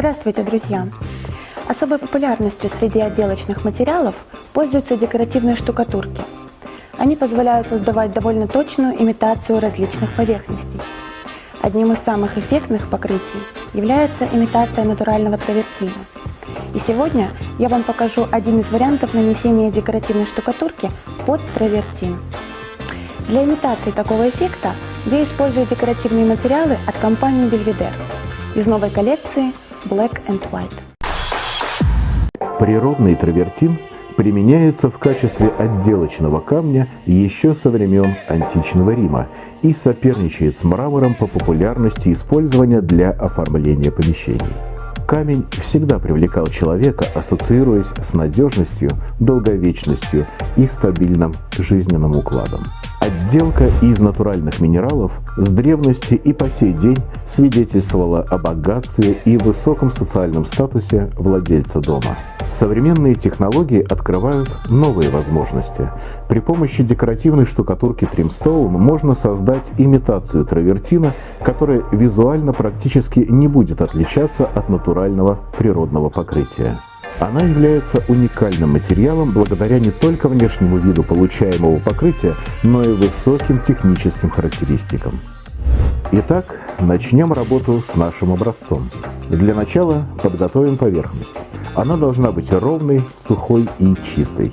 Здравствуйте, друзья! Особой популярностью среди отделочных материалов пользуются декоративные штукатурки. Они позволяют создавать довольно точную имитацию различных поверхностей. Одним из самых эффектных покрытий является имитация натурального травертина. И сегодня я вам покажу один из вариантов нанесения декоративной штукатурки под травертин. Для имитации такого эффекта я использую декоративные материалы от компании Belvedere из новой коллекции Black and White. Природный травертин применяется в качестве отделочного камня еще со времен античного Рима и соперничает с мрамором по популярности использования для оформления помещений. Камень всегда привлекал человека, ассоциируясь с надежностью, долговечностью и стабильным жизненным укладом. Отделка из натуральных минералов с древности и по сей день свидетельствовала о богатстве и высоком социальном статусе владельца дома. Современные технологии открывают новые возможности. При помощи декоративной штукатурки Trimstone можно создать имитацию травертина, которая визуально практически не будет отличаться от натурального природного покрытия. Она является уникальным материалом благодаря не только внешнему виду получаемого покрытия, но и высоким техническим характеристикам. Итак, начнем работу с нашим образцом. Для начала подготовим поверхность. Она должна быть ровной, сухой и чистой.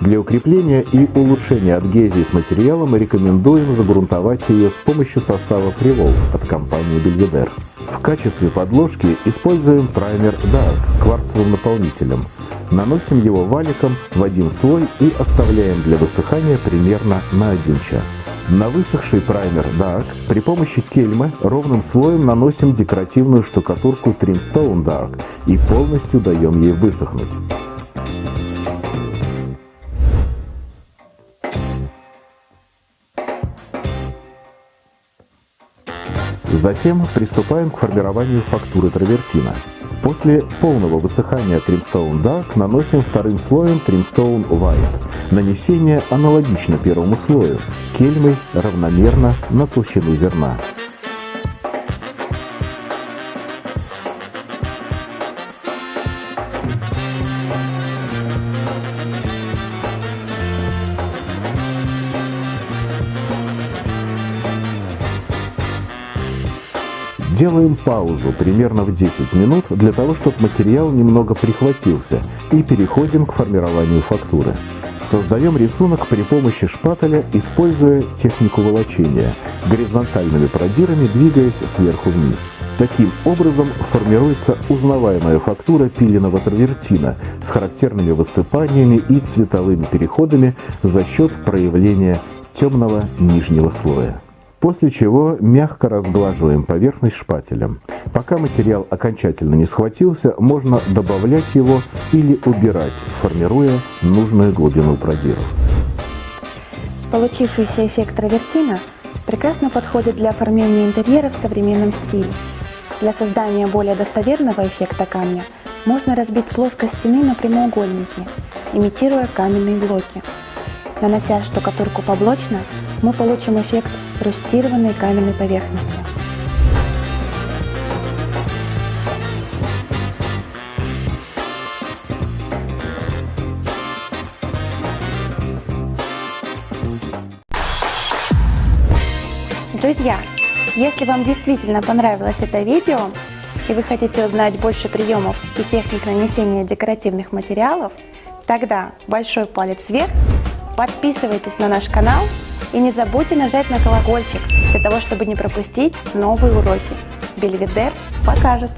Для укрепления и улучшения адгезии с материалом рекомендуем загрунтовать ее с помощью состава Привол от компании Belvedere. В качестве подложки используем праймер Dark с кварцевым наполнителем. Наносим его валиком в один слой и оставляем для высыхания примерно на 1 час. На высохший праймер Dark при помощи кельмы ровным слоем наносим декоративную штукатурку Trimstone Dark и полностью даем ей высохнуть. Затем приступаем к формированию фактуры травертина. После полного высыхания Trimstone Dark наносим вторым слоем Trimstone White. Нанесение аналогично первому слою, кельмой равномерно на толщину зерна. Делаем паузу примерно в 10 минут для того, чтобы материал немного прихватился и переходим к формированию фактуры. Создаем рисунок при помощи шпателя, используя технику волочения, горизонтальными продирами двигаясь сверху вниз. Таким образом формируется узнаваемая фактура пиленого травертина с характерными высыпаниями и цветовыми переходами за счет проявления темного нижнего слоя после чего мягко разглаживаем поверхность шпателем. Пока материал окончательно не схватился, можно добавлять его или убирать, формируя нужную глубину продиров. Получившийся эффект травертина прекрасно подходит для оформления интерьера в современном стиле. Для создания более достоверного эффекта камня можно разбить плоскость стены на прямоугольники, имитируя каменные блоки. Нанося штукатурку поблочно, мы получим эффект рустированной каменной поверхности. Друзья, если вам действительно понравилось это видео, и вы хотите узнать больше приемов и техник нанесения декоративных материалов, тогда большой палец вверх, подписывайтесь на наш канал и не забудьте нажать на колокольчик, для того, чтобы не пропустить новые уроки. Бельведер покажет.